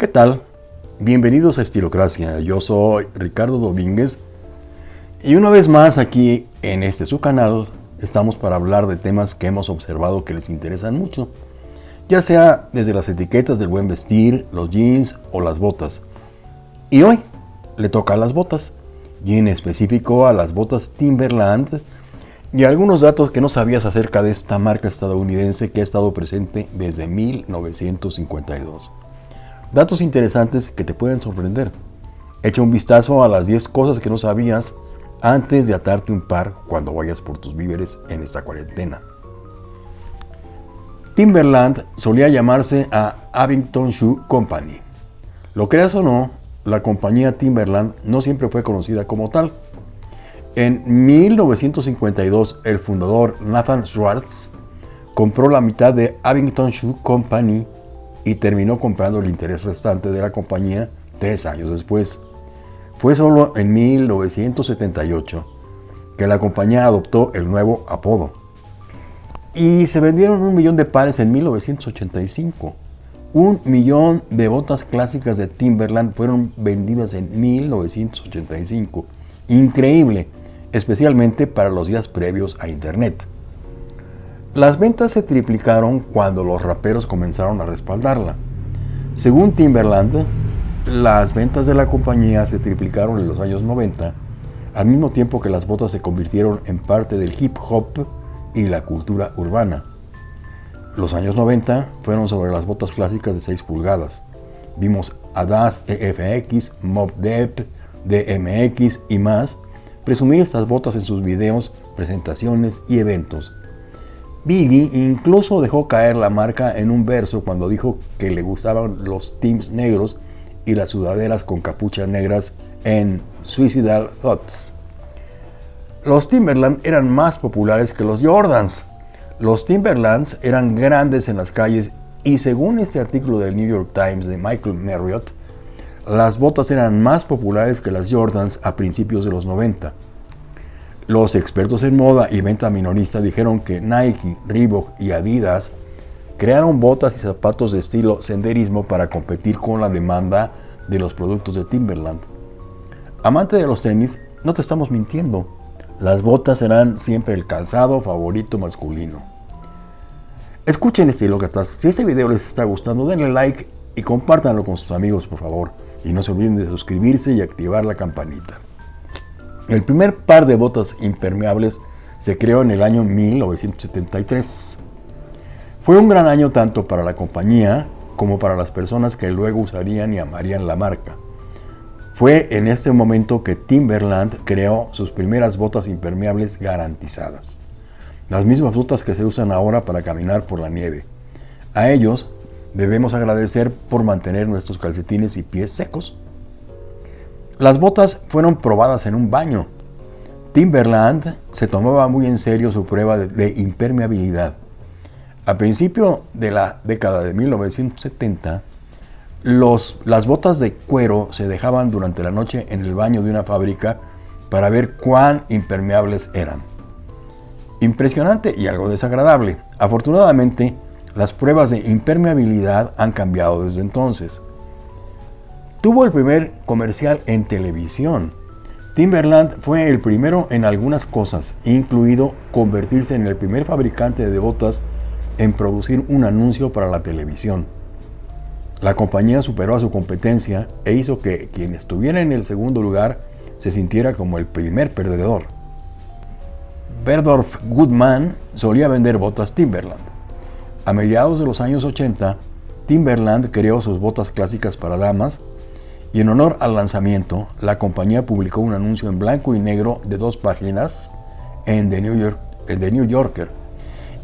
¿Qué tal? Bienvenidos a Estilocracia, yo soy Ricardo Domínguez y una vez más aquí en este su canal estamos para hablar de temas que hemos observado que les interesan mucho, ya sea desde las etiquetas del buen vestir, los jeans o las botas. Y hoy le toca a las botas, y en específico a las botas Timberland y algunos datos que no sabías acerca de esta marca estadounidense que ha estado presente desde 1952. Datos interesantes que te pueden sorprender. Echa un vistazo a las 10 cosas que no sabías antes de atarte un par cuando vayas por tus víveres en esta cuarentena. Timberland solía llamarse a Abington Shoe Company. Lo creas o no, la compañía Timberland no siempre fue conocida como tal. En 1952, el fundador Nathan Schwartz compró la mitad de Abington Shoe Company y terminó comprando el interés restante de la compañía tres años después. Fue solo en 1978 que la compañía adoptó el nuevo apodo. Y se vendieron un millón de pares en 1985. Un millón de botas clásicas de Timberland fueron vendidas en 1985. Increíble, especialmente para los días previos a Internet. Las ventas se triplicaron cuando los raperos comenzaron a respaldarla. Según Timberland, las ventas de la compañía se triplicaron en los años 90, al mismo tiempo que las botas se convirtieron en parte del hip hop y la cultura urbana. Los años 90 fueron sobre las botas clásicas de 6 pulgadas. Vimos Adas EFX, Mob DMX y más presumir estas botas en sus videos, presentaciones y eventos Biggie incluso dejó caer la marca en un verso cuando dijo que le gustaban los teams negros y las sudaderas con capuchas negras en Suicidal Thoughts. Los Timberland eran más populares que los Jordans. Los Timberlands eran grandes en las calles y según este artículo del New York Times de Michael Marriott, las botas eran más populares que las Jordans a principios de los 90. Los expertos en moda y venta minorista dijeron que Nike, Reebok y Adidas crearon botas y zapatos de estilo senderismo para competir con la demanda de los productos de Timberland. Amante de los tenis, no te estamos mintiendo. Las botas serán siempre el calzado favorito masculino. Escuchen este. Si este video les está gustando, denle like y compártanlo con sus amigos, por favor. Y no se olviden de suscribirse y activar la campanita. El primer par de botas impermeables se creó en el año 1973. Fue un gran año tanto para la compañía como para las personas que luego usarían y amarían la marca. Fue en este momento que Timberland creó sus primeras botas impermeables garantizadas. Las mismas botas que se usan ahora para caminar por la nieve. A ellos debemos agradecer por mantener nuestros calcetines y pies secos las botas fueron probadas en un baño. Timberland se tomaba muy en serio su prueba de, impermeabilidad. A principio de la década de 1970, las botas de cuero se dejaban durante la noche en el baño de una fábrica para ver cuán impermeables eran. Impresionante y algo desagradable. Afortunadamente, las pruebas de impermeabilidad han cambiado desde entonces. Tuvo el primer comercial en televisión. Timberland fue el primero en algunas cosas, incluido convertirse en el primer fabricante de botas en producir un anuncio para la televisión. La compañía superó a su competencia e hizo que quien estuviera en el segundo lugar se sintiera como el primer perdedor. Berdorf Goodman solía vender botas Timberland. A mediados de los años 80, Timberland creó sus botas clásicas para damas y en honor al lanzamiento, la compañía publicó un anuncio en blanco y negro de dos páginas en The New, York, The New Yorker.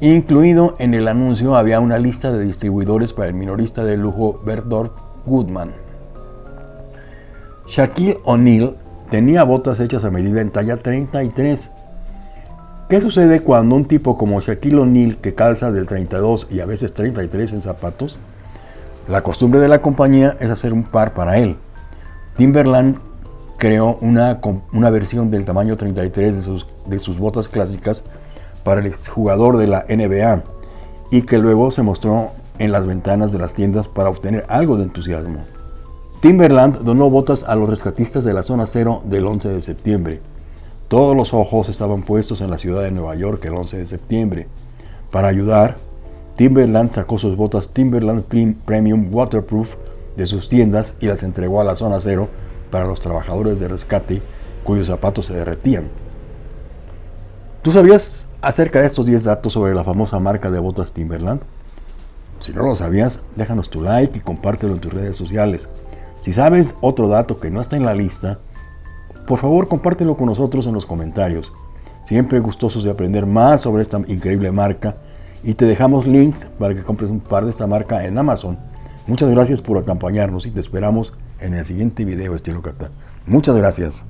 Incluido en el anuncio había una lista de distribuidores para el minorista de lujo Berthold Goodman. Shaquille O'Neal tenía botas hechas a medida en talla 33. ¿Qué sucede cuando un tipo como Shaquille O'Neal, que calza del 32 y a veces 33 en zapatos, la costumbre de la compañía es hacer un par para él? Timberland creó una, una versión del tamaño 33 de sus, de sus botas clásicas para el jugador de la NBA y que luego se mostró en las ventanas de las tiendas para obtener algo de entusiasmo. Timberland donó botas a los rescatistas de la zona cero del 11 de septiembre. Todos los ojos estaban puestos en la ciudad de Nueva York el 11 de septiembre. Para ayudar, Timberland sacó sus botas Timberland Premium Waterproof de sus tiendas y las entregó a la zona cero para los trabajadores de rescate cuyos zapatos se derretían. ¿Tú sabías acerca de estos 10 datos sobre la famosa marca de botas Timberland? Si no lo sabías, déjanos tu like y compártelo en tus redes sociales. Si sabes otro dato que no está en la lista, por favor compártelo con nosotros en los comentarios. Siempre gustosos de aprender más sobre esta increíble marca y te dejamos links para que compres un par de esta marca en Amazon. Muchas gracias por acompañarnos y te esperamos en el siguiente video estilo Cata. Muchas gracias.